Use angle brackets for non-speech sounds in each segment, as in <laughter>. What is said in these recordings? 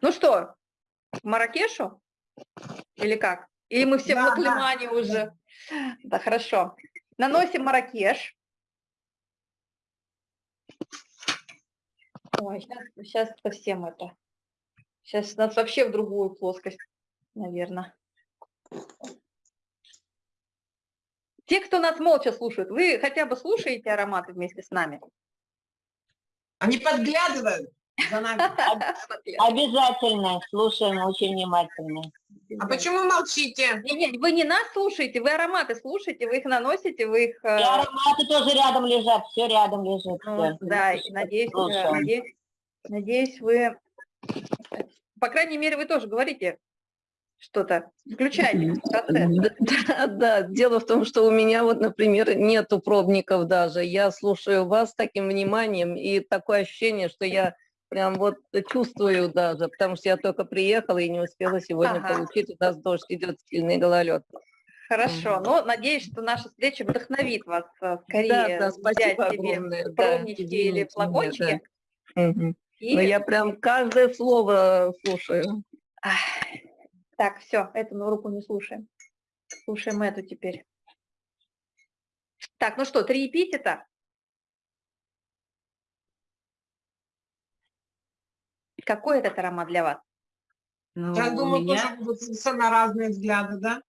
Ну что, к Маракешу? Или как? Или мы все да, в Лаклимане да. уже? Да, хорошо. Наносим Маракеш. Ой, сейчас, сейчас совсем это. Сейчас нас вообще в другую плоскость, наверное. Те, кто нас молча слушают, вы хотя бы слушаете ароматы вместе с нами? Они подглядывают. <laughs> Обязательно слушаем очень внимательно. А почему молчите? Нет, вы не нас слушаете, вы ароматы слушаете, вы их наносите, вы их... Э, И ароматы тоже рядом лежат, все рядом лежит. Ну, да, надеюсь, э, надеюсь, надеюсь, вы... По крайней мере, вы тоже говорите что-то, включайте Да, да, дело в том, что у меня вот, например, нету пробников даже. Я слушаю вас таким вниманием, и такое ощущение, что я прям вот чувствую даже, потому что я только приехала и не успела сегодня ага. получить. У нас дождь идет, сильный гололед. Хорошо, ну, надеюсь, что наша встреча вдохновит вас э, скорее да, да, взять себе пробнички да, или флакончики. Да. Угу. И... Но я прям каждое слово слушаю. Так, все, эту на руку не слушаем. Слушаем эту теперь. Так, ну что, три эпитета? Какой этот аромат для вас? Ну, Я думаю, меня... тоже будут совершенно разные взгляды, да?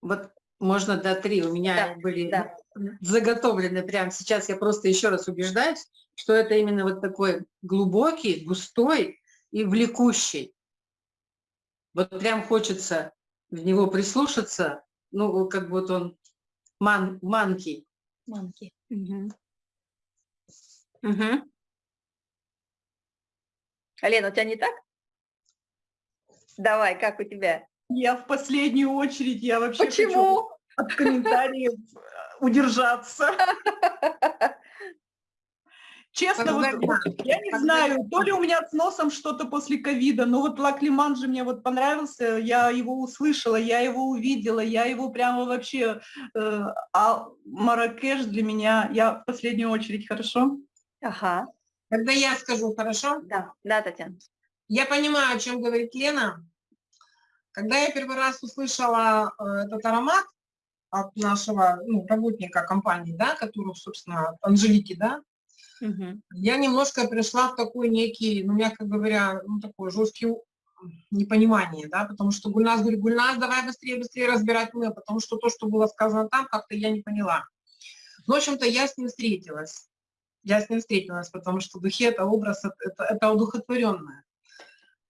Вот можно до три. У меня да, были да. заготовлены прямо сейчас. Я просто еще раз убеждаюсь, что это именно вот такой глубокий, густой и влекущий. Вот прям хочется в него прислушаться. Ну, как вот он ман, манки. Манки. Угу. Угу. Лена, у тебя не так? Давай, как у тебя? Я в последнюю очередь, я вообще Почему? хочу от комментариев э, удержаться. <laughs> Честно, вот, я не знаю, то ли у меня с носом что-то после ковида, но вот Лаклиман же мне вот понравился, я его услышала, я его увидела, я его прямо вообще, э, а Маракеш для меня, я в последнюю очередь, хорошо? Ага. Когда я скажу, хорошо? Да, да, Татьяна. Я понимаю, о чем говорит Лена. Когда я первый раз услышала э, этот аромат от нашего ну, работника компании, да, который, собственно, Анжелики, да, угу. я немножко пришла в такой некий, ну, мягко говоря, ну, такой жесткий непонимание, да, потому что Гульнас говорит, Гульнас, давай быстрее, быстрее разбирать мы, потому что то, что было сказано там, как-то я не поняла. Ну, в общем-то, я с ним встретилась я с ним встретилась, потому что духи – это образ, это, это одухотворенное.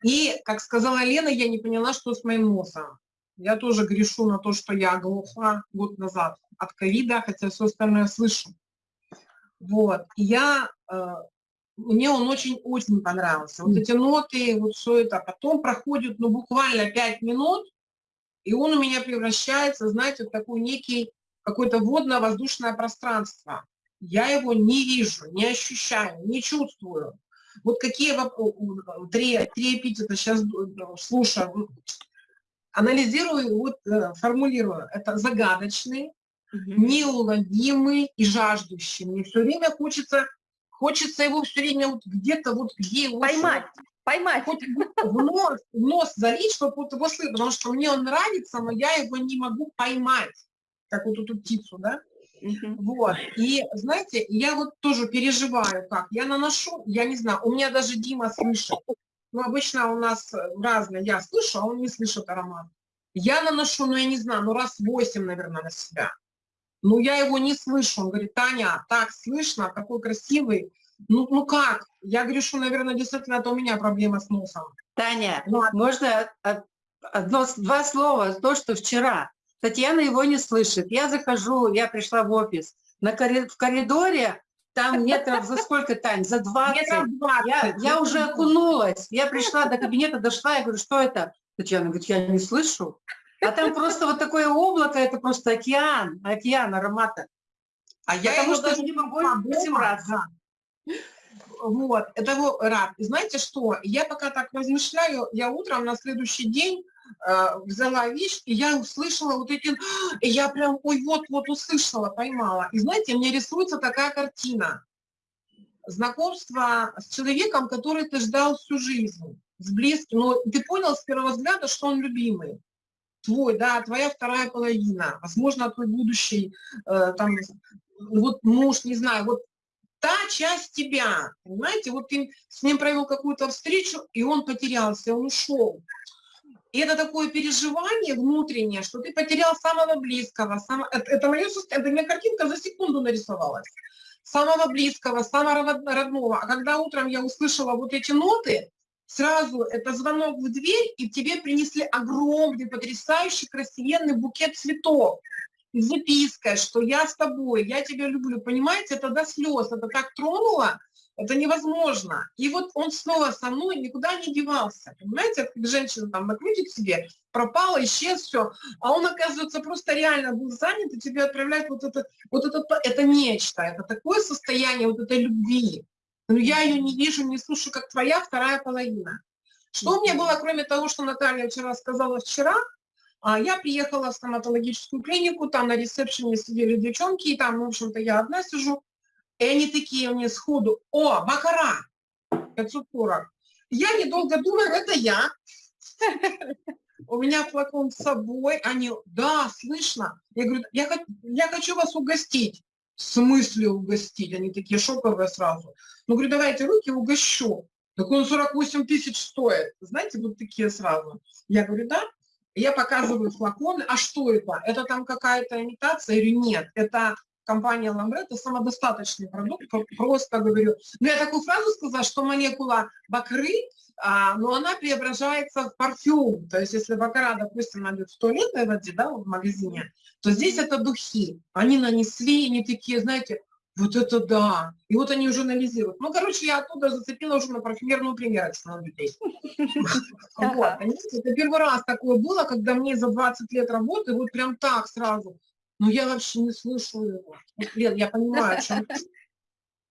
И, как сказала Лена, я не поняла, что с моим носом. Я тоже грешу на то, что я глухла год назад от ковида, хотя все остальное слышу. Вот. И я, э, мне он очень-очень понравился. Вот эти ноты, вот все это. Потом проходит, ну, буквально 5 минут, и он у меня превращается, знаете, в такой некий, какое-то водно-воздушное пространство я его не вижу, не ощущаю, не чувствую. Вот какие три, три эпитета сейчас слушаю, анализирую, вот э, формулирую. Это загадочный, угу. неуловимый и жаждущий. Мне все время хочется, хочется его все время вот где-то вот где его... Поймать, поймать. Хоть в нос, в нос залить, чтобы вот его слышать, потому что мне он нравится, но я его не могу поймать, как вот эту птицу, да? Вот. И, знаете, я вот тоже переживаю, как. Я наношу, я не знаю, у меня даже Дима слышит. Ну, обычно у нас разные. Я слышу, а он не слышит аромат. Я наношу, ну, я не знаю, ну, раз восемь, наверное, на себя. Ну, я его не слышу. Он говорит, Таня, так слышно, такой красивый. Ну, ну как? Я говорю, что, наверное, действительно, это у меня проблема с носом. Таня, ну, можно одно, два слова, то, что вчера Татьяна его не слышит. Я захожу, я пришла в офис, на коридор, в коридоре там метров за сколько, Тань? За 20. 20. Я, я уже окунулась. Я пришла до кабинета, дошла, я говорю, что это? Татьяна говорит, я не слышу. А там просто вот такое облако, это просто океан, океан аромата. А я Потому что даже не могу этим раз. Вот, это его рад. И знаете что, я пока так размышляю, я утром на следующий день взяла вещь, и я услышала вот эти, и я прям, ой, вот-вот услышала, поймала. И знаете, мне рисуется такая картина. знакомство с человеком, который ты ждал всю жизнь, с близким, но ты понял с первого взгляда, что он любимый, твой, да, твоя вторая половина, возможно, твой будущий, э, там, вот муж, не знаю, вот та часть тебя, понимаете, вот ты с ним провел какую-то встречу, и он потерялся, он ушел. И это такое переживание внутреннее, что ты потерял самого близкого, само... это, это мое это у меня картинка за секунду нарисовалась. Самого близкого, самого родного. А когда утром я услышала вот эти ноты, сразу это звонок в дверь, и тебе принесли огромный, потрясающий, красивенный букет цветов с запиской, что я с тобой, я тебя люблю. Понимаете, это до слез, это так тронуло, это невозможно. И вот он снова со мной никуда не девался. Понимаете, как женщина там накрутит себе, пропала, исчез, все. А он, оказывается, просто реально был занят, и тебе отправляет вот это, вот это, это нечто, это такое состояние вот этой любви. Но я ее не вижу, не слушаю, как твоя вторая половина. Что у меня было, кроме того, что Наталья вчера сказала вчера, а я приехала в стоматологическую клинику, там на ресепшене сидели девчонки, и там, в общем-то, я одна сижу, и они такие мне сходу, о, бакара, 540. Я, недолго думаю, это я. У меня флакон с собой, они, да, слышно. Я говорю, я, я хочу вас угостить. В смысле угостить? Они такие шоковые сразу. Ну, говорю, давайте руки угощу. Так он 48 тысяч стоит. Знаете, вот такие сразу. Я говорю, да. Я показываю флаконы. А что это? Это там какая-то имитация или нет? Это компания Ламбре, это самодостаточный продукт, просто говорю. Но я такую фразу сказала, что молекула бакры, а, но она преображается в парфюм. То есть если бакара, допустим, найдет в туалетной воде, да, в магазине, то здесь это духи. Они нанесли, они такие, знаете, вот это да. И вот они уже анализируют. Ну, короче, я оттуда зацепила уже на парфюмерную примерочку на людей. <laughs> Вот, это первый раз такое было, когда мне за 20 лет работы вот прям так сразу но я вообще не слышу его. Вот, Лен, я понимаю, о чем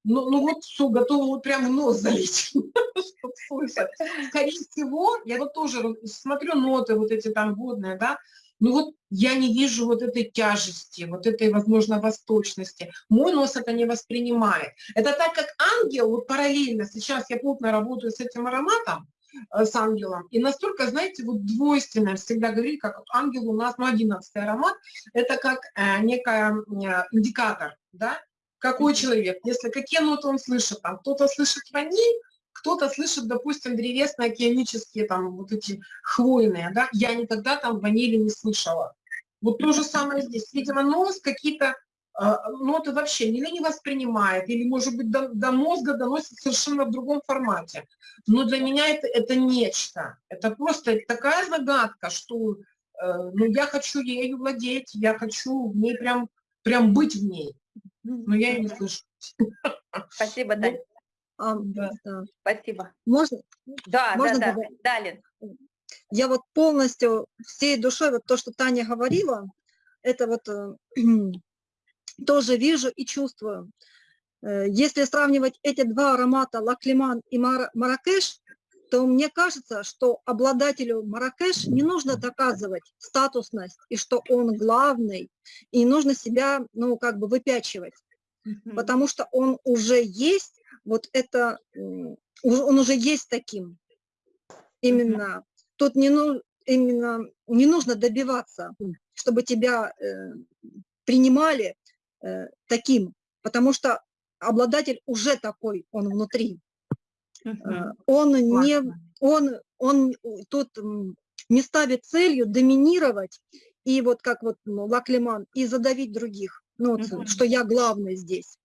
ну, ну вот все, готова вот прям нос залить, <laughs> чтобы слышать. Скорее всего, я вот тоже смотрю ноты вот эти там водные, да, ну вот я не вижу вот этой тяжести, вот этой, возможно, восточности. Мой нос это не воспринимает. Это так как ангел, вот параллельно, сейчас я плотно работаю с этим ароматом, с ангелом. И настолько, знаете, вот двойственно всегда говорили, как ангел у нас, ну, 11 аромат, это как э, некая э, индикатор, да, какой человек, если какие ноты он слышит, там, кто-то слышит ваниль, кто-то слышит, допустим, древесно-океанические, там, вот эти хвойные, да, я никогда там ванили не слышала. Вот то же самое здесь. Видимо, нос какие-то а, ноты вообще или не воспринимает, или, может быть, до, до мозга доносит совершенно в другом формате. Но для меня это, это нечто. Это просто такая загадка, что э, ну, я хочу ею владеть, я хочу в ней прям, прям быть в ней. Но я ее не слышу. Спасибо, Даль. А, да. Спасибо. Можно? Да, Можно да, да. Далее. Я вот полностью всей душой, вот то, что Таня говорила, это вот э, <clears throat> тоже вижу и чувствую. Э, если сравнивать эти два аромата Лаклиман и Мар Маракеш, то мне кажется, что обладателю Маракеш не нужно доказывать статусность и что он главный, и нужно себя, ну, как бы выпячивать, потому что он уже есть, вот это, он уже есть таким. Именно. Тут не, ну, именно, не нужно добиваться, чтобы тебя э, принимали, Э, таким, потому что обладатель уже такой, он внутри. Uh-huh. Он не, он, он тут не ставит целью доминировать и вот как вот ну, Лаклеман и задавить других, ну, uh-huh. что я главный здесь.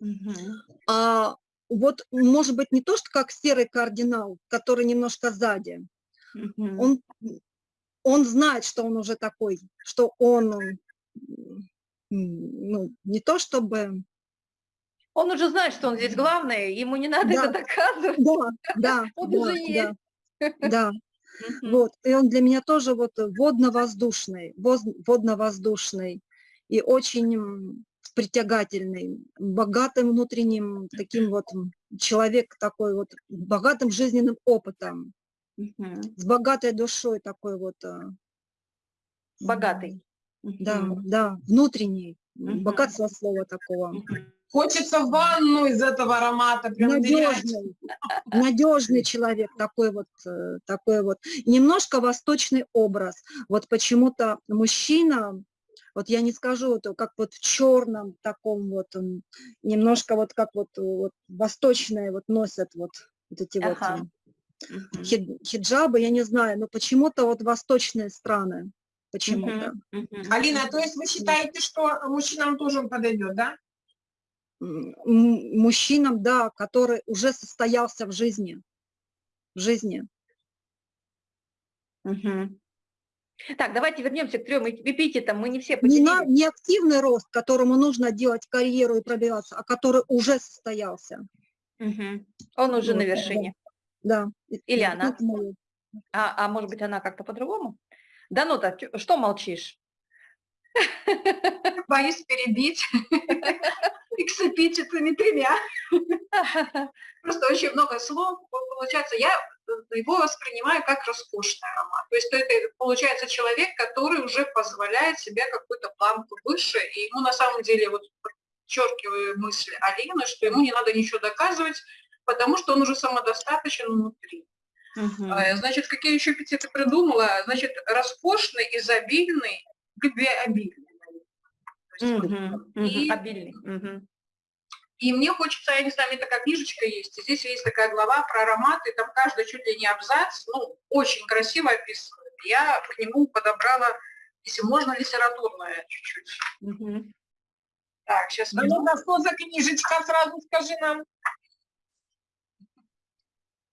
Uh-huh. А вот может быть не то, что как серый кардинал, который немножко сзади. Uh-huh. Он, он знает, что он уже такой, что он ну, не то чтобы... Он уже знает, что он здесь главный, ему не надо да. это доказывать. Да, да, <laughs> он да, уже есть. Да, <laughs> да. Вот, и он для меня тоже вот водно-воздушный, водно-воздушный и очень притягательный, богатым внутренним таким вот человек такой вот, богатым жизненным опытом, с богатой душой такой вот. Э, Богатый. Да, да, внутренний, богатство слова такого. Хочется в ванну из этого аромата, прям. Надежный, надежный человек, такой вот, э, такой вот. Немножко восточный образ. Вот почему-то мужчина, вот я не скажу, вот, как вот в черном таком вот, немножко вот как вот, вот восточные вот носят вот, вот эти вот Ага. хид- хиджабы, я не знаю, но почему-то вот восточные страны, почему-то. Мгм. Мгм. Алина, то есть вы считаете, что мужчинам тоже он подойдет, да? Мужчинам, да, который уже состоялся в жизни, в жизни. Мгм. Так, давайте вернемся к трем эпитетам. Мы не все Не, на, не активный рост, которому нужно делать карьеру и пробиваться, а который уже состоялся. Мгм. Он уже на Вот, да. вершине. Да. И- Или она. А, а может быть, она как-то по-другому? Да ну так, что молчишь? Боюсь перебить <laughs> с эпитетами тремя. Просто очень много слов. Получается, я э, его воспринимаю как роскошный аромат. То есть это получается человек, который уже позволяет себе какую-то планку выше, и ему на самом деле, вот подчеркиваю мысль Алины, что ему не надо ничего доказывать, потому что он уже самодостаточен внутри. А, Значит, какие еще эпитеты придумала? Значит, роскошный, изобильный, любвеобильный. Мгм. И- Мгм. Обильный. И мне хочется, я не знаю, у меня такая книжечка есть, и здесь есть такая глава про ароматы, и там каждый чуть ли не абзац, ну, очень красиво описывает. Я к нему подобрала, если можно, литературное чуть-чуть. Мгм. Так, сейчас А ну, да что за книжечка, сразу скажи нам.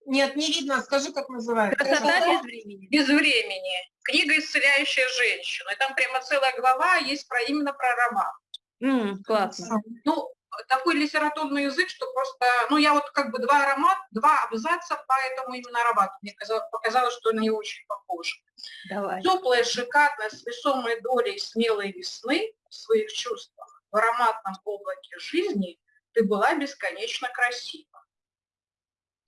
Нет, не видно, скажи, как называется. Красота без времени. без времени. Книга «Исцеляющая женщину». И там прямо целая глава есть про именно про аромат. М, Классно. Ну, такой литературный язык, что просто, ну, я вот как бы два аромата, два абзаца по этому именно аромату. Мне казалось, показалось, что они очень похожи. Давай. Теплая, шикарная, с весомой долей смелой весны в своих чувствах, в ароматном облаке жизни ты была бесконечно красива.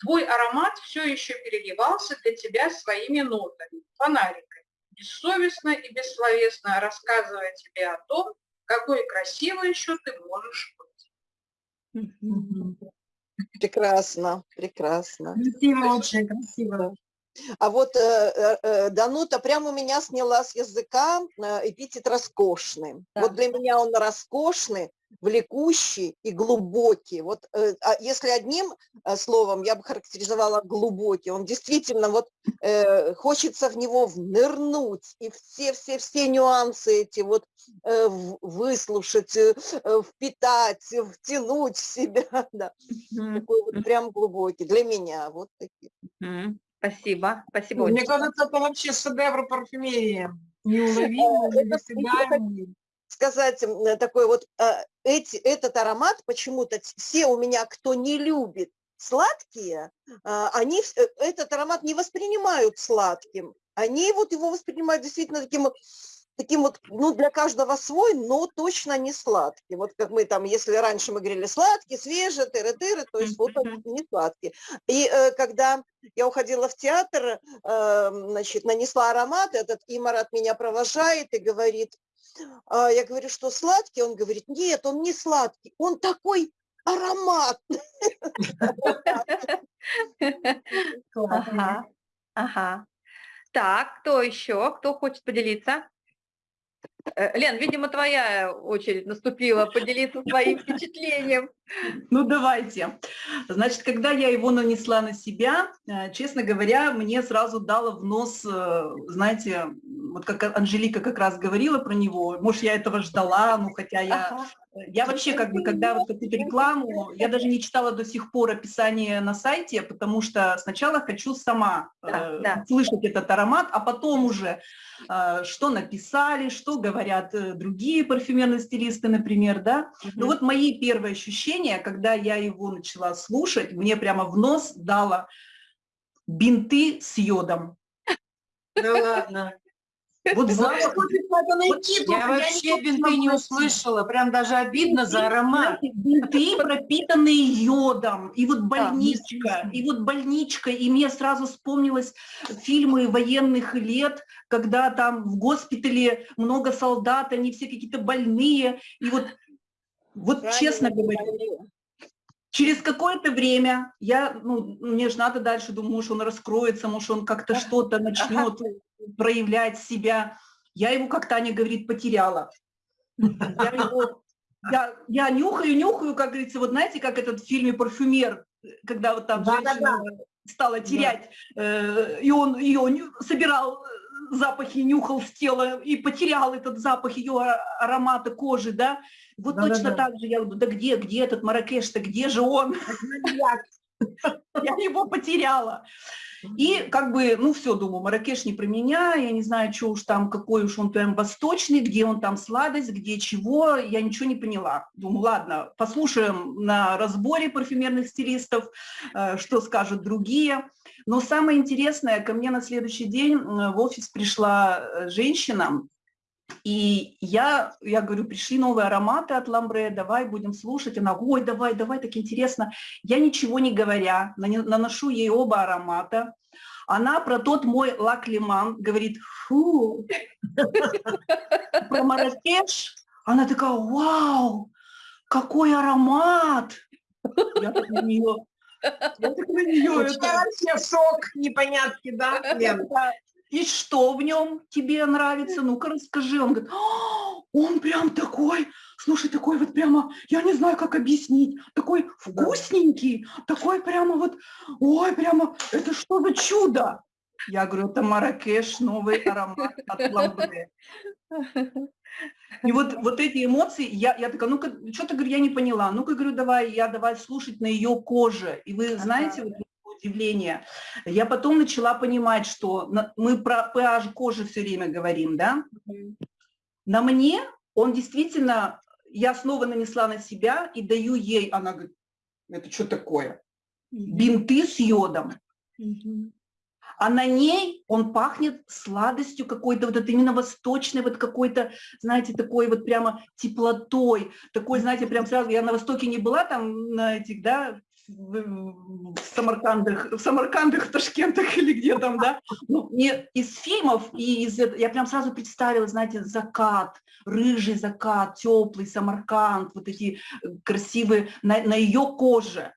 Твой аромат все еще переливался для тебя своими нотами, фонариками, бессовестно и бессловесно рассказывая тебе о том, какой красивой еще ты можешь быть. Прекрасно, прекрасно. Красиво, очень красиво. А вот э, э, э, Данута прямо у меня сняла с языка э, эпитет роскошный. Да. Вот для меня он роскошный, влекущий и глубокий. Вот э, а если одним э, словом я бы характеризовала глубокий, он действительно вот э, хочется в него внырнуть и все-все-все нюансы эти вот э, выслушать, э, э, впитать, втянуть в себя. <laughs> Да. Мгм. Такой вот прям глубокий для меня. Вот такие. Мгм. Спасибо. Спасибо. Мне Олечка. кажется, это вообще шедевр парфюмерии. <laughs> Неуловимый, недосягаемый. Сказать э, такой вот э, эти, этот аромат почему-то все у меня, кто не любит сладкие, а, они э, этот аромат не воспринимают сладким. Они вот его воспринимают действительно таким, вот- таким вот, ну, для каждого свой, но точно не сладкий. Вот как мы там, если раньше мы говорили сладкий, свежий, тыры-тыры, то есть вот он не сладкий. И э, когда я уходила в театр, э, значит, нанесла аромат, этот Имарат меня провожает и говорит, а, я говорю, что сладкий? Он говорит, нет, он не сладкий, он такой аромат. <laughs> Ага. Ага. Так, кто еще? Кто хочет поделиться? Э, Лен, видимо, твоя очередь наступила поделиться своим впечатлением. <laughs> Ну, давайте. Значит, когда я его нанесла на себя, э, честно говоря, мне сразу дало в нос, э, знаете, вот как Анжелика как раз говорила про него, может, я этого ждала, ну, хотя я Ага. Я вообще, как бы, когда вот какую-то рекламу, я даже не читала до сих пор описание на сайте, потому что сначала хочу сама Да, э, да. слышать этот аромат, а потом уже, э, что написали, что говорят э, другие парфюмерные стилисты, например, да. Ну Мгм. вот мои первые ощущения, когда я его начала слушать, мне прямо в нос дало бинты с йодом. Да ладно. Вот запах. Я вообще бинты не услышала. Прям даже обидно за аромат. Бинты, <laughs> пропитанные йодом, и вот больничка, и вот больничка, и мне сразу вспомнилось фильмы военных лет, когда там в госпитале много солдат, они все какие-то больные, и вот Вот Правильно честно говоря, говорю. через какое-то время я, ну, мне же надо дальше, думаю, может, он раскроется, может, он как-то что-то начнет проявлять себя. Я его, как Таня говорит, потеряла. Я его, я, я нюхаю, нюхаю, как говорится, вот знаете, как этот в фильме «Парфюмер», когда вот там Да-да-да. женщина стала терять, э, и он ее собирал запахи, нюхал с тела и потерял этот запах ее аромата кожи, да? Вот Да-да-да. точно так же я говорю, да где, где этот Маракеш-то, где же он? <laughs> <laughs> Я его потеряла. И как бы, ну все, думаю, Маракеш не про меня, я не знаю, что уж там, какой уж он прям восточный, где он там сладость, где чего, я ничего не поняла. Думаю, ладно, послушаем на разборе парфюмерных стилистов, э, что скажут другие. Но самое интересное, ко мне на следующий день в офис пришла э, женщина, и я, я говорю, пришли новые ароматы от Ламбре, давай будем слушать. Она, ой, давай, давай, так интересно. Я ничего не говоря, наношу ей оба аромата. Она про тот мой лак лиман говорит, фу, про Маракеш. Она такая, вау, какой аромат. Я так на нее, я так на нее, тебя вообще шок, непонятки, да, Лен? И что в нем тебе нравится? Ну-ка расскажи. Он говорит, «А, он прям такой, слушай, такой вот прямо, я не знаю, как объяснить, такой вкусненький, такой прямо вот, ой, прямо, это что за чудо? Я говорю, это Маракеш, новый аромат от Ламбре. И вот, вот эти эмоции, я, я такая, ну-ка, что-то, говорю, я не поняла. Ну-ка, говорю, давай, я давай слушать на ее коже. И вы знаете, вот удивление, я потом начала понимать, что на- мы про pH кожи все время говорим, да? На мне он действительно, я снова нанесла на себя и даю ей, она говорит, это что такое? Бинты с йодом. А на ней он пахнет сладостью какой-то, вот это именно восточной, вот какой-то, знаете, такой вот прямо теплотой, такой, знаете, прям сразу, я на Востоке не была там на этих, да, в Самаркандах, в Самаркандах, в Ташкентах <laughs> или где там, да, ну, не из фильмов, и из, я прям сразу представила, знаете, закат, рыжий закат, теплый Самарканд, вот эти э, красивые, на, на ее коже.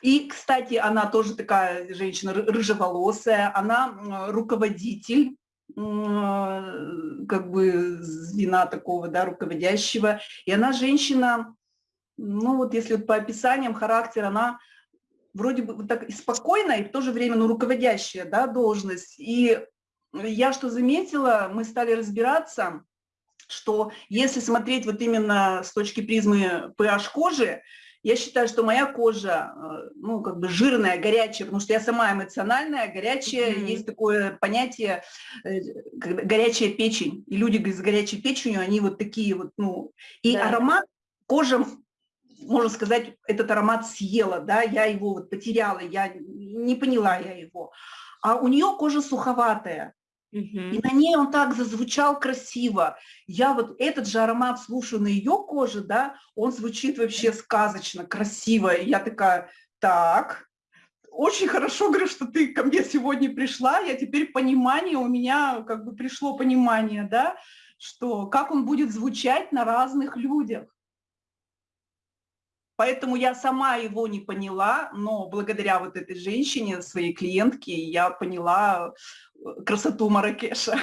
И, кстати, она тоже такая женщина ры- рыжеволосая, она руководитель как бы звена такого, да, руководящего. И она женщина, ну вот если вот по описаниям характер, она вроде бы вот так и спокойная, и в то же время, ну, руководящая, да, должность. И я что заметила, мы стали разбираться, что если смотреть вот именно с точки призмы pH кожи, я считаю, что моя кожа, э, ну, как бы жирная, горячая, потому что я сама эмоциональная, горячая, Мгм. есть такое понятие э, как горячая печень. И люди с горячей печенью, они вот такие вот, ну, и Да. аромат кожа, можно сказать, этот аромат съела, да, я его вот потеряла, я не поняла я его. А у нее кожа суховатая, и на ней он так зазвучал красиво. Я вот этот же аромат слушаю на ее коже, да, он звучит вообще сказочно, красиво. И я такая, так, очень хорошо, говорю, что ты ко мне сегодня пришла, я теперь понимание, у меня как бы пришло понимание, да, что как он будет звучать на разных людях. Поэтому я сама его не поняла, но благодаря вот этой женщине, своей клиентке, я поняла э, красоту Маракеша.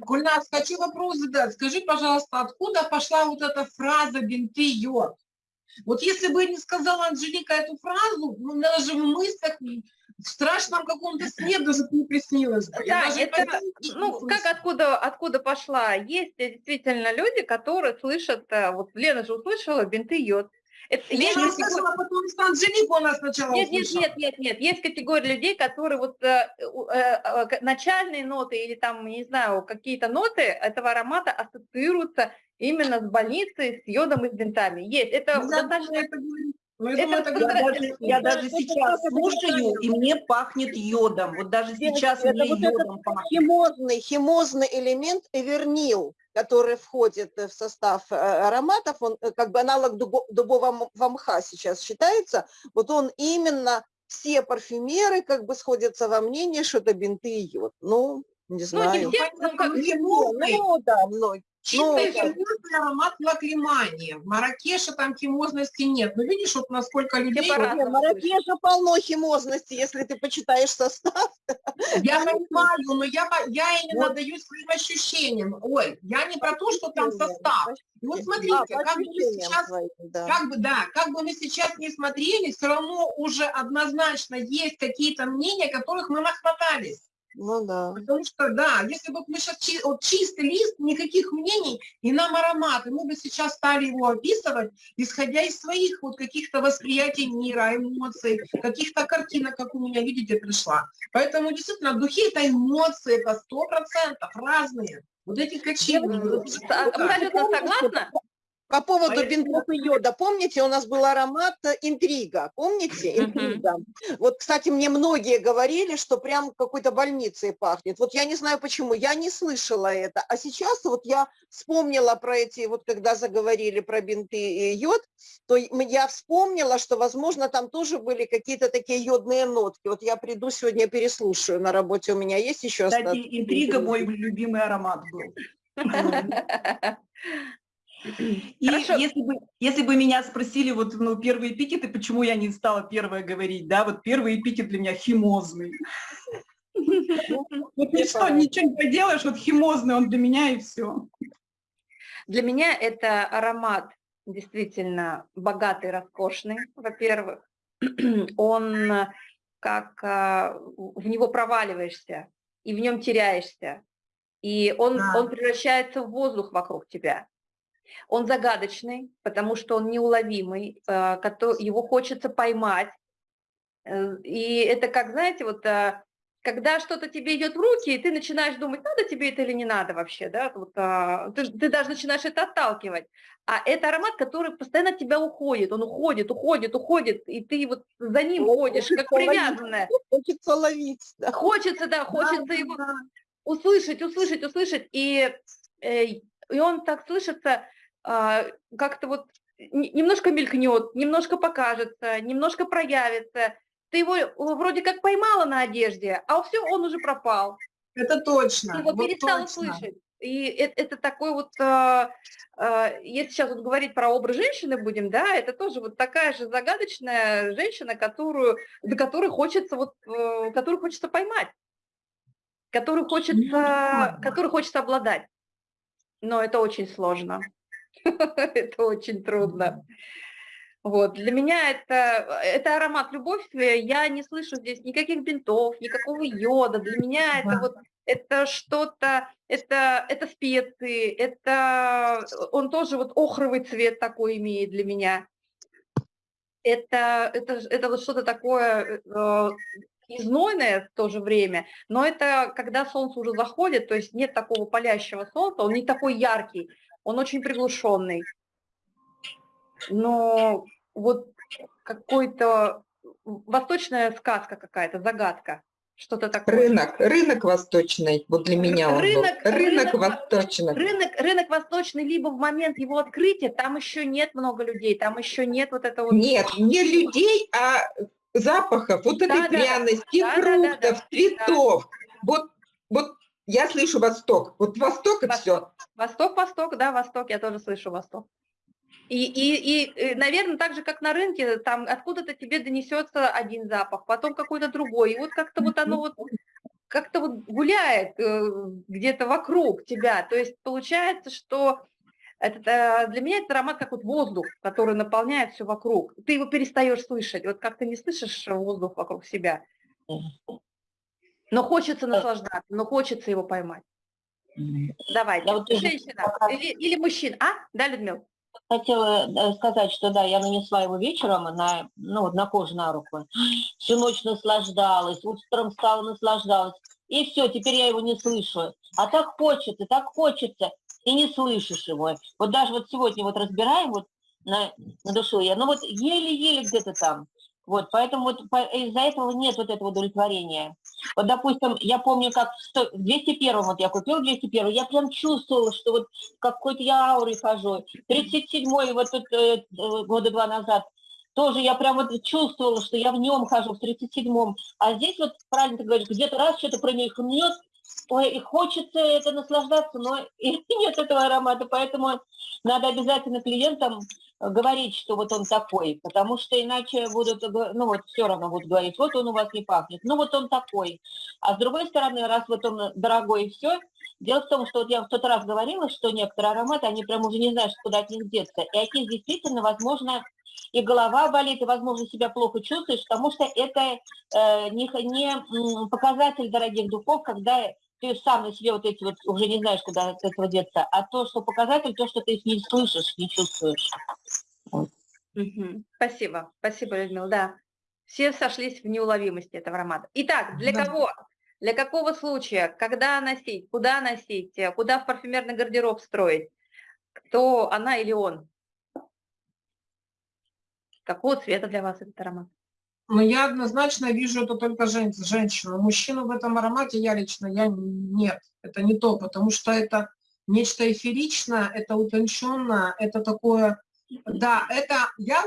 Гульнас, хочу вопрос задать. Скажи, пожалуйста, откуда пошла вот эта фраза «бинты йод»? Вот если бы не сказала Анжелика эту фразу, ну, даже в мыслях, в страшном каком-то сне даже не приснилось Да, даже это, не ну, как откуда, откуда пошла? Есть э, действительно люди, которые слышат, э, вот Лена же услышала бинты йод. Это, Я есть категория- услышала, потому что Анжелику она сначала нет, нет, услышала. нет, нет, нет, есть категория людей, которые вот э, э, э, начальные ноты или там, не знаю, какие-то ноты этого аромата ассоциируются именно с больницей, с йодом и с бинтами. Есть, это Ну, достаточно... это ну, я думаю, это Я даже, я даже сейчас слушаю, и мне пахнет йодом. Вот даже сейчас это мне вот йодом пахнет. Химозный, химозный элемент эвернил, который входит э, в состав э, ароматов, он э, как бы аналог дубо- дубового мха сейчас считается, вот он именно, все парфюмеры как бы сходятся во мнении, что это бинты и йод. Ну, не Ну, не знаю. все, ну, как- Ну, да, многие. Чисто это- химозный аромат лаклимании. В Маракеше там химозности нет. Но видишь, вот насколько людей... В Маракеше полно химозности, если ты почитаешь состав. Я понимаю, но я, по- я именно даю своим ощущениям. Ой, я не про то, что там состав. И вот А, смотрите, по как бы мы сейчас своим, да. как бы, да, как бы мы сейчас не смотрели, все равно уже однозначно есть какие-то мнения, которых мы нахватались. Ну да. Потому что, да, если бы мы сейчас вот чистый лист, никаких мнений, и нам аромат, и мы бы сейчас стали его описывать, исходя из своих вот каких-то восприятий мира, эмоций, каких-то картинок, как у меня, видите, пришла. Поэтому действительно, духи это эмоции, это сто процентов разные. Вот эти качели. Абсолютно согласна. По поводу А бинтов и йода, помните, у нас был аромат э, интрига, помните, интрига? Вот, кстати, мне многие говорили, что прям какой-то больницей пахнет. Вот я не знаю почему, я не слышала это. А сейчас вот я вспомнила про эти, вот когда заговорили про бинты и йод, то я вспомнила, что, возможно, там тоже были какие-то такие йодные нотки. Вот я приду сегодня переслушаю на работе, у меня есть еще Кстати, остатки? интрига мой любимый аромат был. <laughs> <laughs> И Хорошо. если бы, если бы меня спросили, вот, ну, первые эпитеты, почему я не стала первая говорить, да, вот первый эпитет для меня химозный. Вот и что, ничего не поделаешь, вот химозный он для меня и все. Для меня это аромат действительно богатый, роскошный, во-первых. Он как а, в него проваливаешься и в нем теряешься. И он, Да. он превращается в воздух вокруг тебя. Он загадочный, потому что он неуловимый, э, его хочется поймать. Э, И это как, знаете, вот э, когда что-то тебе идет в руки, и ты начинаешь думать, надо тебе это или не надо вообще, да, вот, а, ты, ты даже начинаешь это отталкивать. А это аромат, который постоянно от тебя уходит, он уходит, уходит, уходит, и ты вот за ним Ой, ходишь, как ловить. привязанная. Хочется ловить, да. Хочется, да, хочется его услышать, услышать, услышать, и, и он так слышится, как-то вот немножко мелькнет, немножко покажется, немножко проявится. Ты его э, вроде как поймала на одежде, а все, он уже пропал. Это точно. Ты его вот перестала точно. слышать. И это, это такой вот, а, а, если сейчас вот говорить про образ женщины будем, да, это тоже вот такая же загадочная женщина, которую, до которой хочется вот, э, которую хочется поймать, которую хочется, ладно. которую хочется обладать. Но это очень сложно. <laughs> Это очень трудно. Вот. Для меня это, это аромат любовь. Я не слышу здесь никаких бинтов, никакого йода. Для меня это вот это что-то, это, это специи, это он тоже вот охровый цвет такой имеет для меня. Это, это, это вот что-то такое э, и знойное в то же время, но это когда солнце уже заходит, то есть нет такого палящего солнца, он не такой яркий, он очень приглушенный. Но вот какой-то восточная сказка какая-то, загадка, что-то такое. Рынок, рынок восточный, вот для меня он Рынок- был. Рынок рынок во- восточный. Рынок, рынок восточный, либо в момент его открытия, там еще нет много людей, там еще нет вот этого... Нет, не людей, а запахов, вот этой Да-да-да. пряности, Да-да-да-да. фруктов, цветов. Вот, вот я слышу Восток. Вот Восток и все. Восток. Восток, Восток, да, Восток, я тоже слышу Восток. И, и, и, наверное, так же, как на рынке, там откуда-то тебе донесется один запах, потом какой-то другой. И вот как-то вот оно вот как-то вот гуляет э, где-то вокруг тебя. То есть получается, что это, э, для меня это аромат как вот воздух, который наполняет все вокруг. Ты его перестаешь слышать. Вот как ты не слышишь воздух вокруг себя. Но хочется наслаждаться, но хочется его поймать. Давайте. Я вот Женщина или, или мужчина. А? Да, Людмила? Хотела э, сказать, что да, я нанесла его вечером на, ну, вот на кожу на руку. Всю ночь наслаждалась, утром встала, наслаждалась. И все, теперь я его не слышу. А так хочется, так хочется, и не слышишь его. Вот даже вот сегодня вот разбираем вот на, на душу я, ну вот еле-еле где-то там. Вот, поэтому вот по- из-за этого нет вот этого удовлетворения. Вот, допустим, я помню, как в сто- в 201 вот я купила 201 я прям чувствовала, что вот какой-то я аурой хожу. 37-й вот тут э, э, года два назад тоже я прям вот чувствовала, что я в нем хожу, в 37-м. А здесь вот, правильно ты говоришь, где-то раз что-то промелькнет, ой, и хочется это наслаждаться, но <laughs> и нет этого аромата, поэтому надо обязательно клиентам говорить, что вот он такой, потому что иначе будут, ну вот все равно будут говорить, вот он у вас не пахнет, ну вот он такой. А с другой стороны, раз вот он дорогой и все, дело в том, что вот я в тот раз говорила, что некоторые ароматы, они прям уже не знают, куда от них деться. И от них действительно, возможно, и голова болит, и, возможно, себя плохо чувствуешь, потому что это э, не, не показатель дорогих духов, когда ты сам на себе вот эти вот уже не знаешь, куда от этого деться, а то, что показатель, то, что ты их не слышишь, не чувствуешь. Угу. Спасибо, спасибо, Людмила, да. Все сошлись в неуловимости этого аромата. Итак, для да. кого? Для какого случая? Когда носить? Куда носить? Куда в парфюмерный гардероб строить? Кто она или он? Какого цвета для вас этот аромат? Но я однозначно вижу это только жен, женщину. Мужчину в этом аромате я лично, я нет, это не то, потому что это нечто эфиричное, это утонченное, это такое, да, это я,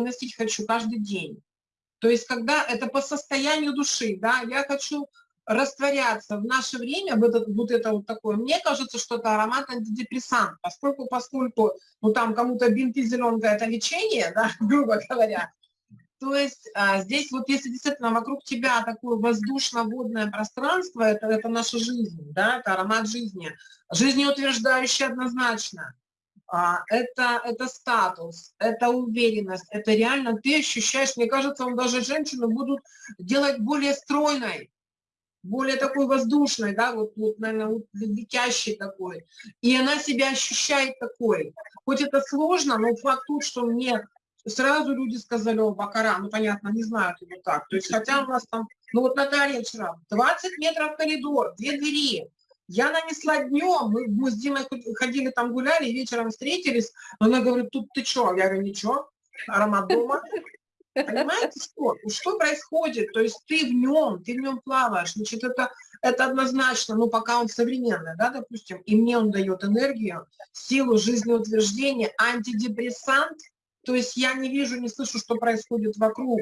носить хочу каждый день. То есть когда это по состоянию души, да, я хочу растворяться в наше время, вот это вот, это вот такое, мне кажется, что это аромат антидепрессант, поскольку, поскольку, ну там кому-то бинты зеленка это лечение, <laughs> да, грубо говоря, то есть а, здесь вот если действительно вокруг тебя такое воздушно-водное пространство, это, это наша жизнь, да, это аромат жизни, жизнеутверждающий однозначно. А, это, это статус, это уверенность, это реально ты ощущаешь, мне кажется, он даже женщину будут делать более стройной, более такой воздушной, да, вот, вот наверное, вот летящей такой. И она себя ощущает такой. Хоть это сложно, но факт тут, что мне сразу люди сказали, о, Бакара, ну, понятно, не знают его так. То есть, хотя у нас там, ну, вот Наталья вчера, 20 метров коридор, две двери. Я нанесла днем, мы, мы с Димой ходили там гуляли, вечером встретились, она говорит, тут ты что? Я говорю, ничего, аромат дома. Понимаете, что? Что происходит? То есть ты в нем, ты в нем плаваешь. Значит, это, это однозначно, ну, пока он современный, да, допустим, и мне он дает энергию, силу жизнеутверждения, антидепрессант – то есть я не вижу, не слышу, что происходит вокруг.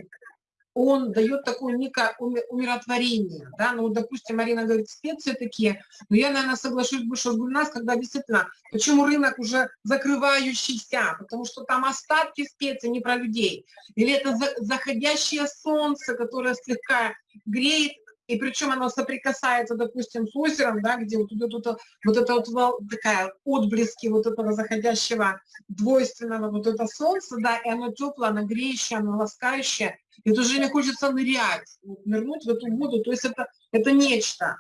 Он дает такое некое умиротворение. Да? Ну, допустим, Марина говорит, специи такие. Но я, наверное, соглашусь больше с Гульнас, когда действительно, почему рынок уже закрывающийся? Потому что там остатки специй не про людей. Или это заходящее солнце, которое слегка греет и причем оно соприкасается, допустим, с озером, да, где вот идет вот, вот это вот такая отблески вот этого заходящего двойственного вот это солнце, да, и оно теплое, оно греющее, оно ласкающее, и тоже не хочется нырять, вот, нырнуть в эту воду, то есть это, это нечто.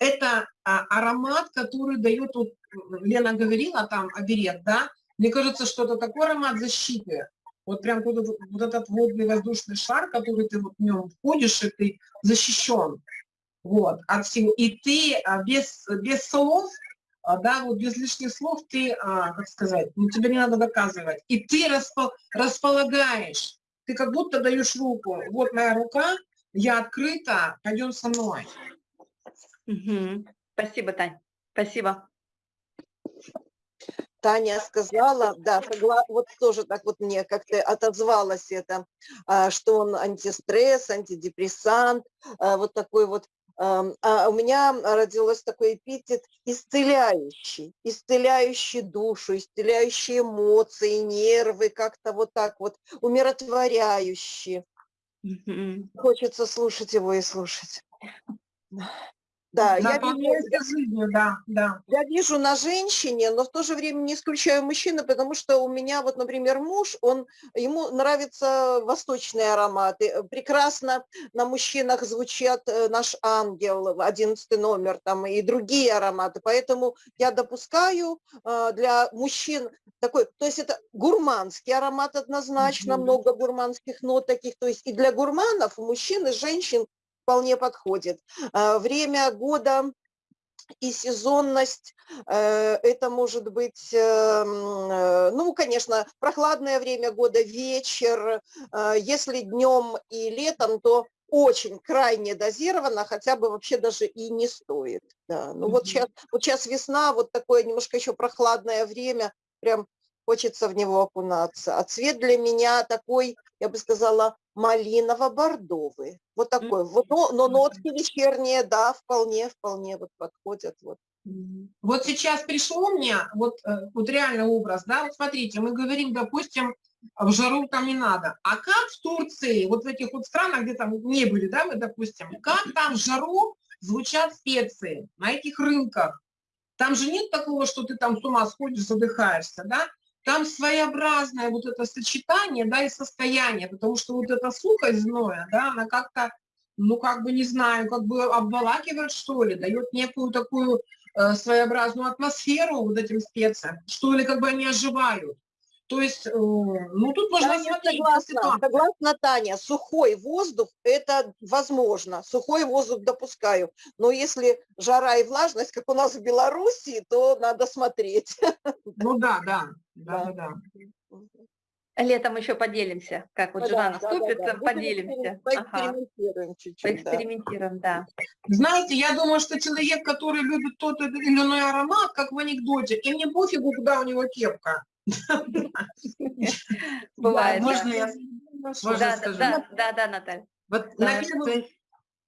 Это а, аромат, который дает, вот Лена говорила там, оберег, да, мне кажется, что это такой аромат защиты, вот прям вот, вот этот водный воздушный шар, который ты вот в нем входишь, и ты защищен вот, от всего. И ты а, без, без слов, а, да, вот без лишних слов ты, а, как сказать, ну, тебе не надо доказывать. И ты распол, располагаешь, ты как будто даешь руку. Вот моя рука, я открыта, пойдем со мной. Угу. Спасибо, Тань. Спасибо. Таня сказала, да, согла... вот тоже так вот мне как-то отозвалось это, что он антистресс, антидепрессант, вот такой вот а у меня родилось такой эпитет исцеляющий, исцеляющий душу, исцеляющий эмоции, нервы, как-то вот так вот, умиротворяющий. Хочется слушать его и слушать. Да, я вижу, да, да. я вижу на женщине, но в то же время не исключаю мужчины, потому что у меня вот, например, муж, он, ему нравятся восточные ароматы. Прекрасно на мужчинах звучат э, наш ангел, 11 номер там и другие ароматы. Поэтому я допускаю э, для мужчин такой, то есть это гурманский аромат однозначно, mm-hmm. много гурманских нот таких. То есть и для гурманов, мужчин и женщин вполне подходит. А, время года и сезонность, э, это может быть, эм, э, ну, конечно, прохладное время года, вечер, э, если днем и летом, то очень крайне дозировано, хотя бы вообще даже и не стоит. Да. Ну mm -hmm. вот, сейчас, вот сейчас весна, вот такое немножко еще прохладное время, прям хочется в него окунаться. А цвет для меня такой, я бы сказала, малиново-бордовый. Вот такой. Вот, но, но нотки вечерние, да, вполне, вполне вот подходят. Вот. Вот сейчас пришло мне, вот, э, вот реально образ, да, вот смотрите, мы говорим, допустим, в жару там не надо. А как в Турции, вот в этих вот странах, где там не были, да, мы, допустим, как там в жару звучат специи на этих рынках? Там же нет такого, что ты там с ума сходишь, задыхаешься, да? Там своеобразное вот это сочетание, да, и состояние, потому что вот эта сухость зноя, да, она как-то, ну, как бы, не знаю, как бы обволакивает, что ли, дает некую такую э, своеобразную атмосферу вот этим специям, что ли, как бы они оживают. То есть, э, ну, тут можно смотреть. Согласна, согласна, Таня, сухой воздух – это возможно, сухой воздух допускаю, но если жара и влажность, как у нас в Беларуси, то надо смотреть. Ну да, да, да, да. да. Летом еще поделимся, как вот ну, жена да, наступит, да, да, да. поделимся. Поэкспериментируем ага. чуть-чуть. Поэкспериментируем, да. да. Знаете, я думаю, что человек, который любит тот или иной аромат, как в анекдоте, и мне пофигу, куда у него кепка. Бывает. Можно я скажу? Да, да, да, Наталья. Вот я,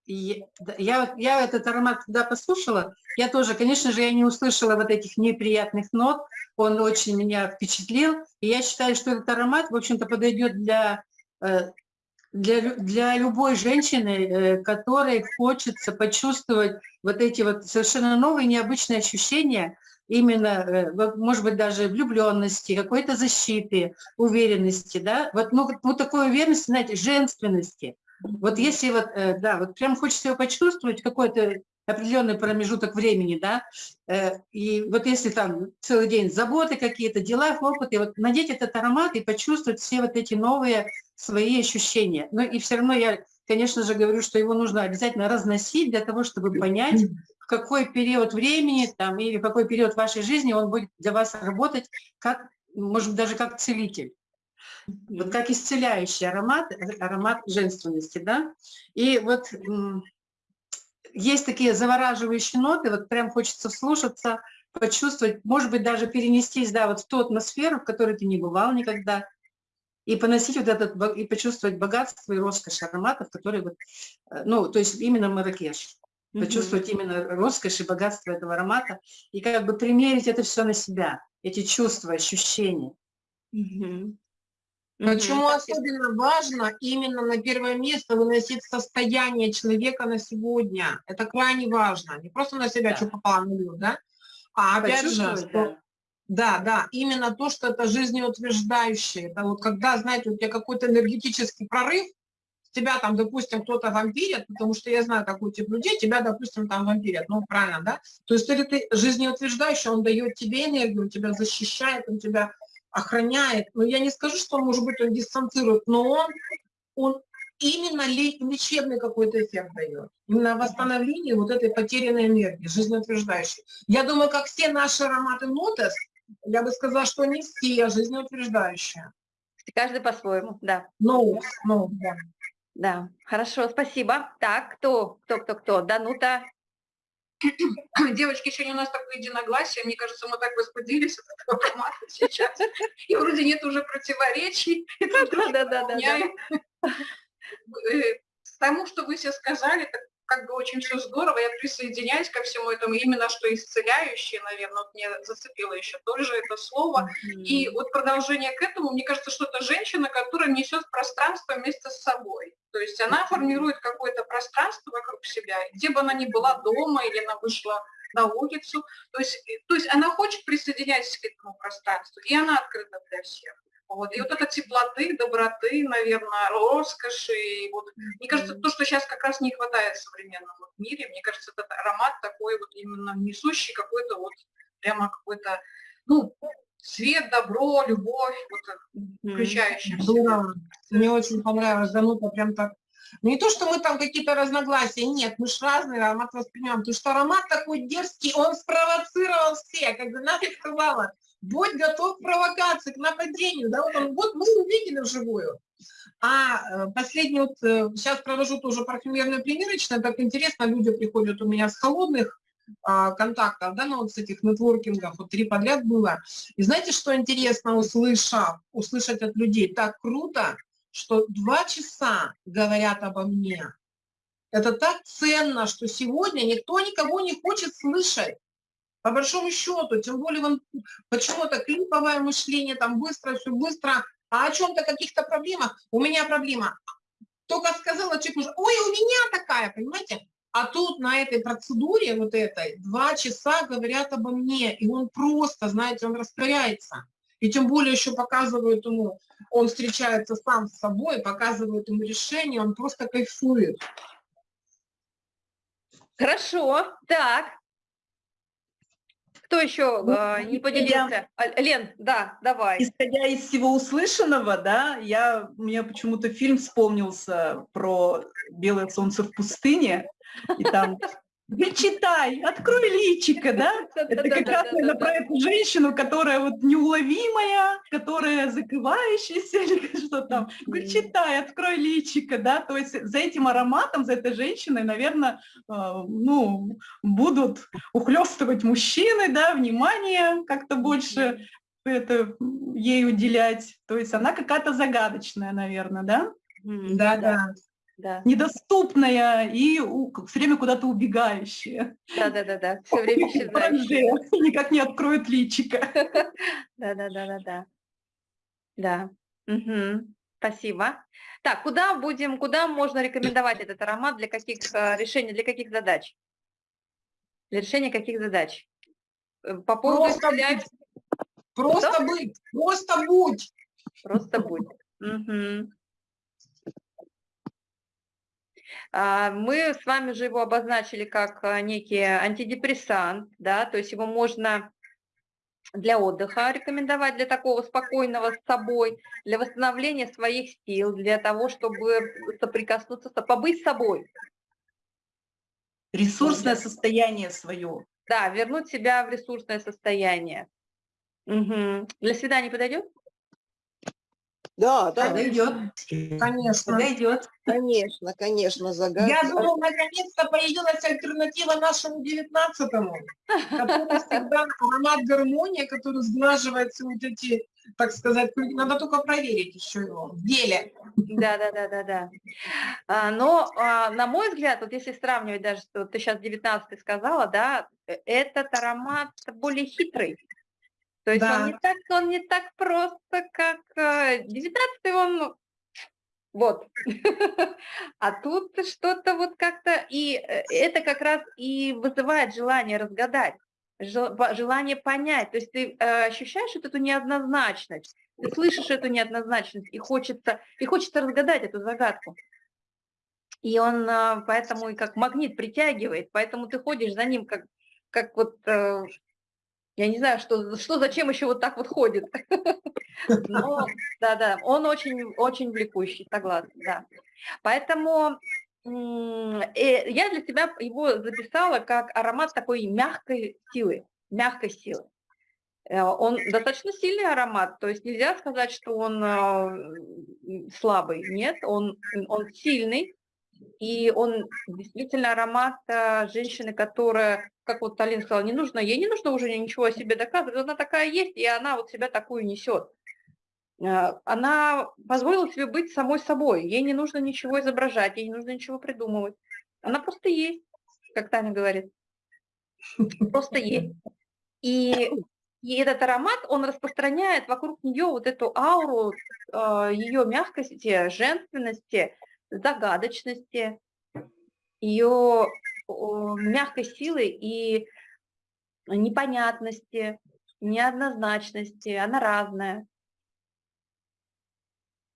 я, я этот аромат, когда послушала, я тоже, конечно же, я не услышала вот этих неприятных нот, он очень меня впечатлил, и я считаю, что этот аромат, в общем-то, подойдет для, э, для, для любой женщины, э, которой хочется почувствовать вот эти вот совершенно новые, необычные ощущения, именно, э, может быть, даже влюбленности, какой-то защиты, уверенности, да, вот, ну, вот такой уверенности, знаете, женственности. Вот если вот, э, да, вот прям хочется его почувствовать, какой-то определенный промежуток времени, да, э, и вот если там целый день заботы какие-то, дела, хлопоты, вот надеть этот аромат и почувствовать все вот эти новые свои ощущения. Но и все равно я, конечно же, говорю, что его нужно обязательно разносить для того, чтобы понять, в какой период времени там, или в какой период вашей жизни он будет для вас работать, как, может быть, даже как целитель. Вот как исцеляющий аромат, аромат женственности, да. И вот есть такие завораживающие ноты, вот прям хочется слушаться, почувствовать, может быть, даже перенестись, да, вот в ту атмосферу, в которой ты не бывал никогда, и поносить вот этот, и почувствовать богатство и роскошь ароматов, которые вот, э, ну, то есть именно Маракеш почувствовать именно роскошь и богатство этого аромата, и как бы примерить это все на себя, эти чувства, ощущения. Почему особенно важно именно на первое место выносить состояние человека на сегодня? Это крайне важно. Не просто на себя, да. что попало на да? А опять же, что, да, да, именно то, что это жизнеутверждающее. Это вот когда, знаете, у тебя какой-то энергетический прорыв, тебя там, допустим, кто-то вампирит, потому что я знаю такой тип людей, тебя, допустим, там вампирят, ну, правильно, да? То есть это ты жизнеутверждающий, он дает тебе энергию, он тебя защищает, он тебя охраняет. Но я не скажу, что, может быть, он дистанцирует, но он, он именно лечебный какой-то эффект дает. Именно восстановление вот этой потерянной энергии, жизнеутверждающей. Я думаю, как все наши ароматы нотес, я бы сказала, что не все жизнеутверждающие. Каждый по-своему, да. Ну, ну, да. Да, хорошо, спасибо. Так, кто, кто, кто, кто? Данута. <coughs> Девочки, сегодня у нас такое единогласие. Мне кажется, мы так возбудились от этого формата <laughs> сейчас. И вроде нет уже противоречий. <laughs> Да, да, да, да. Тому, что вы все сказали, как бы очень все здорово, я присоединяюсь ко всему этому, именно что исцеляющее, наверное, вот мне зацепило еще тоже это слово. Mm-hmm. И вот продолжение к этому, мне кажется, что это женщина, которая несет пространство вместе с собой. То есть она формирует какое-то пространство вокруг себя, где бы она ни была дома или она вышла на улицу. То есть, то есть она хочет присоединяться к этому пространству, и она открыта для всех. Вот. И вот эта теплоты, доброты, наверное, роскоши. И вот, мне кажется, то, что сейчас как раз не хватает в современном вот мире, мне кажется, этот аромат такой вот именно несущий какой-то вот прямо какой-то, ну, свет, добро, любовь, вот включающий Здорово. Мне очень понравилось, Данута прям так ну, не то, что мы там какие-то разногласия, нет, мы же разные аромат воспринимаем, потому что аромат такой дерзкий, он спровоцировал всех, как бы Ната сказала, будь готов к провокации, к нападению, да, вот, он, вот мы увидели вживую. А э, последний вот, сейчас э, провожу тоже парфюмерную примерочную, так интересно, люди приходят у меня с холодных а, контактов, да, ну вот с этих нетворкингов, вот три подряд было. И знаете, что интересно, услышав, услышать от людей, так круто, что два часа говорят обо мне. Это так ценно, что сегодня никто никого не хочет слышать. По большому счету, тем более вон, почему-то клиповое мышление, там быстро, все быстро, а о чем-то, каких-то проблемах. У меня проблема. Только сказала человек, ой, у меня такая, понимаете? А тут на этой процедуре вот этой два часа говорят обо мне, и он просто, знаете, он растворяется. И тем более еще показывают ему, он встречается сам с собой, показывают ему решение, он просто кайфует. Хорошо, так. Кто еще Ну, э, не поделился? А, Лен, да, давай. Исходя из всего услышанного, да, я, мне почему-то фильм вспомнился про «Белое солнце в пустыне», и там «Вы читай, открой личико», да? Это как раз про эту женщину, которая вот неуловимая, которая закрывающаяся <laughs> или что там. Говорит, читай, открой личико, да, то есть за этим ароматом, за этой женщиной, наверное, ну, будут ухлёстывать мужчины, да, внимание как-то больше это ей уделять. То есть она какая-то загадочная, наверное, да? Да, да. Да, Недоступная и у- все время куда-то убегающая. да, да, да, да, все время исчезающая. <laughs> Никак не откроет личико. <laughs> Да, да, да, да, да. Да. Мгм. Спасибо. Так, куда будем, куда можно рекомендовать этот аромат для каких э, решений, для каких задач? Для решения каких задач? Э, По поводу Просто исцеляющих- Просто быть, просто будь. Просто будь. Мгм. А, Мы с вами же его обозначили как а, некий антидепрессант, да, то есть его можно для отдыха рекомендовать, для такого спокойного с собой, для восстановления своих сил, для того, чтобы соприкоснуться, с- побыть собой, Ресурсное состояние свое. да, вернуть себя в ресурсное состояние. Мгм. Для свидания подойдет? Да, да, Подойдет. Конечно. Подойдет. конечно, конечно, загадка. Я думаю, наконец-то появилась альтернатива нашему девятнадцатому, который всегда аромат гармония, который сглаживается вот эти, так сказать, надо только проверить еще его в деле. Да, да, да, да, да. А, Но, а, на мой взгляд, вот если сравнивать даже, что ты сейчас 19 сказала, да, э, этот аромат более хитрый. То есть Да. он, не так, он не так просто, как 19 он, ну, вот. <laughs> А тут что-то вот как-то, и э, это как раз и вызывает желание разгадать, желание понять. То есть ты э, ощущаешь вот эту неоднозначность, ты слышишь эту неоднозначность, и хочется, и хочется разгадать эту загадку. И он поэтому и как магнит притягивает, поэтому ты ходишь за ним как, как вот, э, я не знаю, что, что зачем еще вот так вот ходит. <laughs> Но, да-да, он очень, очень влекущий, согласна, да. Поэтому э, я для себя его записала как аромат такой мягкой силы, мягкой силы. Э, Он достаточно сильный аромат, то есть нельзя сказать, что он э, слабый. Нет, он, он сильный, и он действительно аромат женщины, которая, как вот Талин сказала, не нужно, ей не нужно уже ничего о себе доказывать, она такая есть, и она вот себя такую несет. Э, Она позволила себе быть самой собой, ей не нужно ничего изображать, ей не нужно ничего придумывать. Она просто есть, как Таня говорит. Просто есть. И, и этот аромат, он распространяет вокруг нее вот эту ауру э, ее мягкости, женственности, загадочности, ее мягкой силы и непонятности, неоднозначности. Она разная.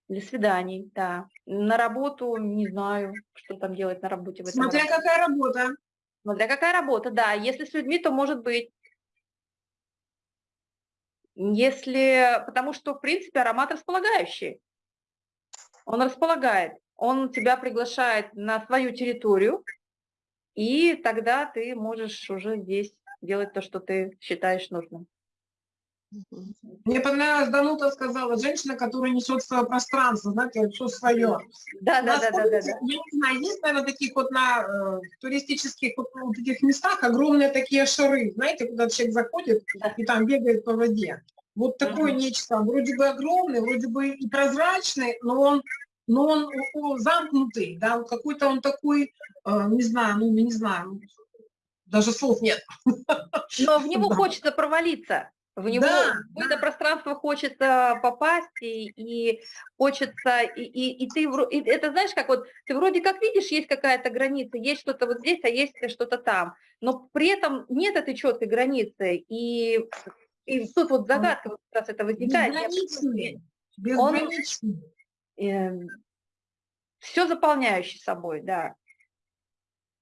Для свиданий, да. На работу не знаю, что там делать на работе. В этом Смотря аромате. какая работа. Смотря какая работа, да. Если с людьми, то может быть. Если, потому что, в принципе, аромат располагающий. Он располагает, он тебя приглашает на свою территорию, и тогда ты можешь уже здесь делать то, что ты считаешь нужным. Мне понравилось, Данута сказала, женщина, которая несет свое пространство, знаете, все свое. Да, да, да, да, да, да. Я не знаю, есть, наверное, таких вот на э, туристических вот, вот таких местах огромные такие шары, знаете, куда человек заходит и там бегает по воде. Вот такое Мгм. нечто, вроде бы огромный, вроде бы и прозрачный, но он, но он о, о, замкнутый, да, какой-то он такой, э, не знаю, ну, не знаю, даже слов нет. Но в него <laughs> Да. хочется провалиться. В него Да, в это пространство хочется попасть, и, и хочется, и, и, и ты, и это знаешь, как вот, ты вроде как видишь, есть какая-то граница, есть что-то вот здесь, а есть что-то там, но при этом нет этой четкой границы, и, и тут вот загадка вот как раз это возникает. Безграничный, Он- безграничный. Все заполняющий собой, да.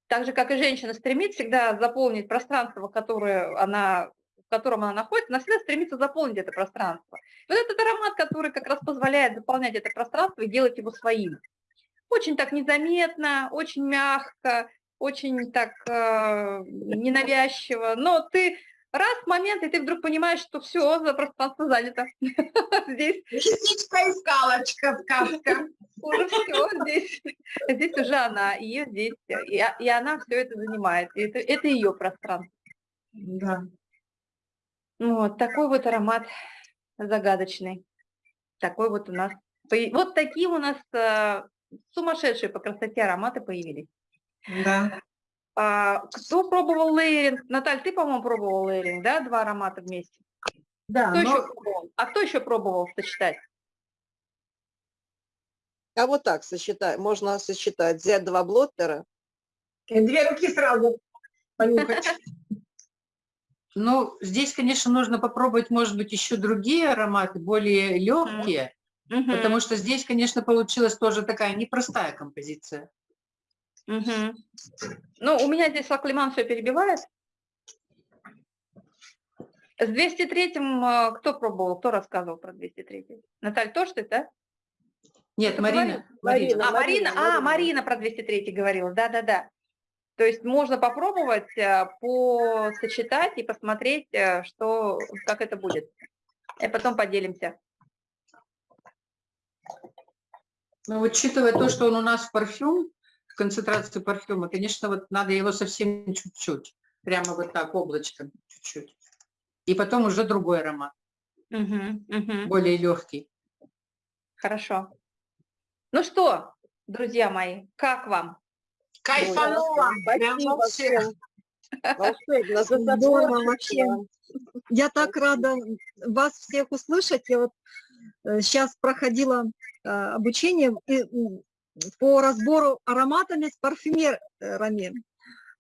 Так же, как и женщина стремит всегда заполнить пространство, которое она, в котором она находится, она всегда стремится заполнить это пространство. И вот этот аромат, который как раз позволяет заполнять это пространство и делать его своим. Очень так незаметно, очень мягко, очень так э, ненавязчиво, но ты раз момент, и ты вдруг понимаешь, что все, пространство занято. <laughs> Здесь Лисичка и скалочка, сказка. уже все здесь, здесь уже она, ее здесь, и, и она все это занимает, и это, это ее пространство. Да. Ну Вот такой вот аромат загадочный, такой вот у нас, вот такие у нас э, сумасшедшие по красоте ароматы появились. Да. А, кто пробовал лейеринг? Наталь, ты, по-моему, пробовал лейеринг, да, два аромата вместе? Да, Кто но- еще пробовал? А кто еще пробовал сочетать? А вот так сочетать, можно сочетать, взять два блоттера. И Две руки сразу понюхать. Ну, здесь, конечно, нужно попробовать, может быть, еще другие ароматы, более легкие, потому что здесь, конечно, получилась тоже такая непростая композиция. Мгм. Ну, у меня здесь Лаклиман все перебивает. С 203-м э, кто пробовал, кто рассказывал про 203-й? Наталь, тоже ты, да? Нет, Кто Марина, говорил? Марина. А, Марина, а, Марина про 203 говорила, да-да-да. То есть можно попробовать, э, посочетать и посмотреть, э, что, как это будет. И потом поделимся. Ну, учитывая то, что он у нас парфюм, концентрацию парфюма, конечно, вот надо его совсем чуть-чуть, прямо вот так, облачком чуть-чуть. И потом уже другой аромат, Мгм, мгм. более легкий. Хорошо. Ну что, друзья мои, как вам? Кайфанула. Прям Спасибо вообще. Волшебно, Здорово вообще. Я так рада вас всех услышать. Я вот сейчас проходила э, обучение и, по разбору ароматами с парфюмерами.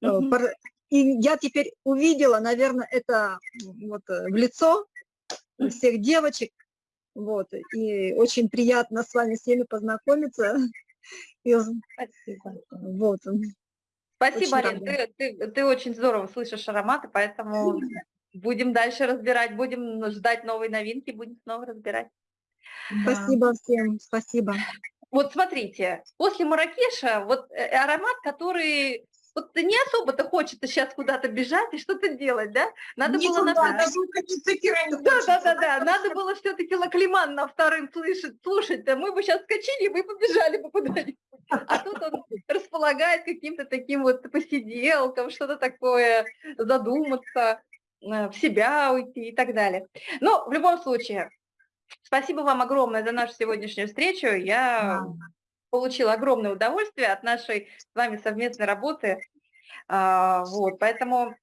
Э, Мгм. пар- И я теперь увидела, наверное, это вот э, в лицо всех девочек. Вот. И очень приятно с вами всеми познакомиться. И, Спасибо. вот. Спасибо, Арин, ты, ты- ты очень здорово слышишь ароматы, поэтому будем дальше разбирать, будем ждать новые новинки, будем снова разбирать. Спасибо всем, спасибо. Вот смотрите, после Маракеша вот э, аромат, который вот не особо-то хочется сейчас куда-то бежать и что-то делать, да? Надо было на Никуда, даже укатиться Кира не Да, да, да, да. Надо было все-таки Лаклиман на вторым слышать, слушать. Да мы бы сейчас скочили, мы побежали бы куда-нибудь. А тут он располагает каким-то таким вот посиделкам, что-то такое, задуматься, э, в себя уйти и так далее. Но в любом случае, спасибо вам огромное за нашу сегодняшнюю встречу. Я получила огромное удовольствие от нашей с вами совместной работы. А, Вот, поэтому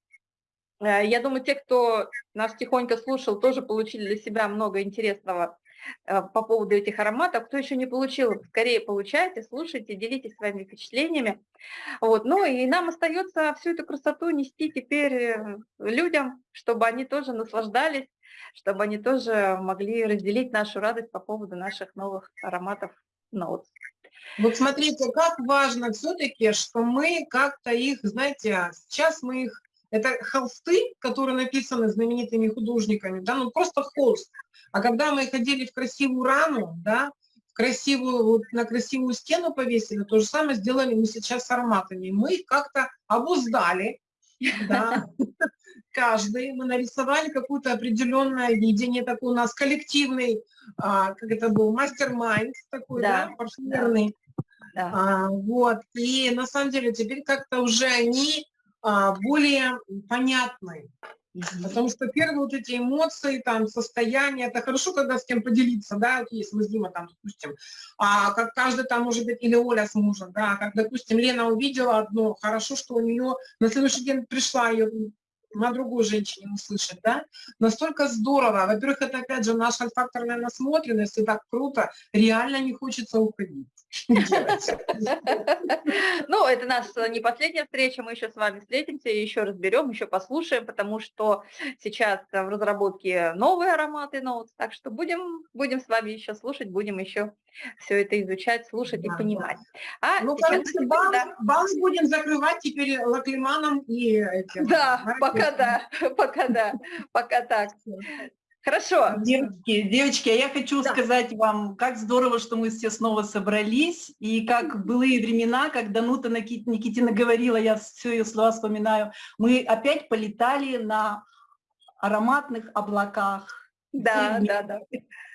э, я думаю, те, кто нас тихонько слушал, тоже получили для себя много интересного э, по поводу этих ароматов. Кто еще не получил, скорее получайте, слушайте, делитесь своими впечатлениями. Вот. Ну и нам остается всю эту красоту нести теперь э, людям, чтобы они тоже наслаждались, чтобы они тоже могли разделить нашу радость по поводу наших новых ароматов Notes. Вот смотрите, как важно все-таки, что мы как-то их, знаете, сейчас мы их, это холсты, которые написаны знаменитыми художниками, да, ну просто холст. А когда мы их одели в красивую раму, да, в красивую, вот на красивую стену повесили, то же самое сделали мы сейчас с ароматами. Мы их как-то обуздали, Да. <laughs> Каждый. Мы нарисовали какое-то определенное видение, такой у нас коллективный, а, как это был, мастер-майнд такой, Да, да, парфюмерный. Да. А, вот. И на самом деле теперь как-то уже они а, более понятны. Потому что первые вот эти эмоции, там, состояние, это хорошо, когда с кем поделиться, да, если мы с Димой там, допустим, а как каждый там, может быть, или Оля с мужем, да, как, допустим, Лена увидела одно, хорошо, что у нее на следующий день пришла ее на другую женщине услышать, да, настолько здорово. Во-первых, это, опять же, наша факторная насмотренность, и так круто, реально не хочется уходить. <laughs> Ну, это наша не последняя встреча, мы еще с вами встретимся, еще разберем, еще послушаем, потому что сейчас в разработке новые ароматы ноут, так что будем, будем с вами еще слушать, будем еще все это изучать, слушать и Да, понимать. А Ну, сейчас короче, да. бал будем закрывать теперь лаклиманом и этим. Да, пока да, <laughs> пока да, пока так. Хорошо. Девочки, девочки, а я хочу Да. сказать вам, как здорово, что мы все снова собрались, и как былые времена, как Данута Никитина говорила, я все ее слова вспоминаю, мы опять полетали на ароматных облаках. Да, да. Да,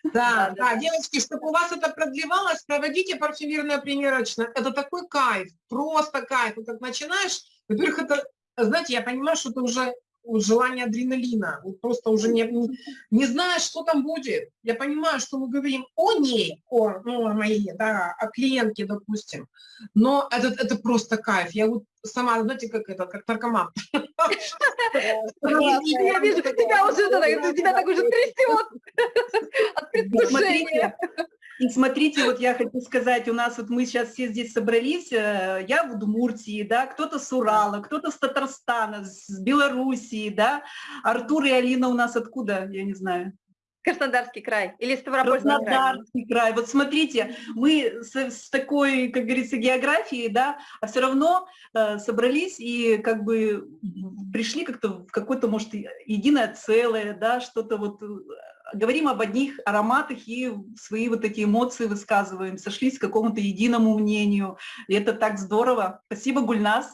Да, да, да. девочки, чтобы у вас это продлевалось, проводите парфюмерное примерочное. Это такой кайф, просто кайф. Вот как начинаешь, во-первых, это, знаете, я понимаю, что это уже желание адреналина. Вот просто уже не, не, не знаешь, что там будет. Я понимаю, что мы говорим о ней, о, ну, о моей, да, о клиентке, допустим. Но это, это просто кайф. Я вот сама, знаете, как это, как наркоман. Я вижу, как тебя уже, тебя так уже трясет от предвкушения. И смотрите, вот я хочу сказать, у нас вот мы сейчас все здесь собрались, э, я в Удмуртии, да, кто-то с Урала, кто-то с Татарстана, с Белоруссии, да, Артур и Алина у нас откуда, я не знаю. Краснодарский край или Ставропольский край. Краснодарский край. Вот смотрите, мы с, с такой, как говорится, географией, да, а все равно э, собрались и как бы пришли как-то в какое-то, может, единое целое, да, что-то вот, э, говорим об одних ароматах и свои вот эти эмоции высказываем, сошлись к какому-то единому мнению. И это так здорово. Спасибо, Гульнас.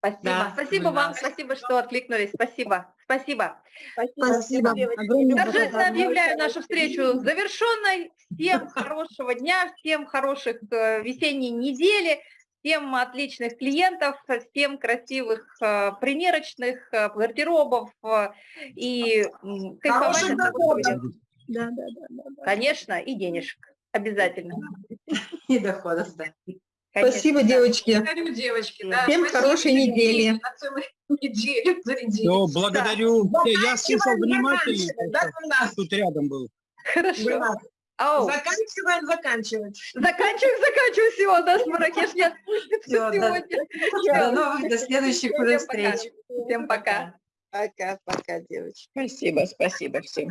Спасибо. Да, спасибо вам, спасибо, что откликнулись. Спасибо. Спасибо. Спасибо. Огромное Торжественно объявляю нашу встречу завершенной. Всем хорошего дня, всем хороших э, весенней недели, всем отличных клиентов, всем красивых э, примерочных, э, гардеробов э, и кайфовать. Да, да, да, да, да. Конечно, и денежек. Обязательно. <laughs> И доходов, да. Конечно, Спасибо, да. девочки. Благодарю, девочки. да. Всем Спасибо хорошей недели. Неделю благодарю. Да. Я слушал внимательно, да, тут рядом был. Хорошо. Ау. Заканчиваем заканчивать. Заканчиваем, заканчиваем всего. Нас Маракеш не отпустит да. До новых, до следующих уже встреч. Всем пока. Пока, пока, девочки. Спасибо, спасибо всем.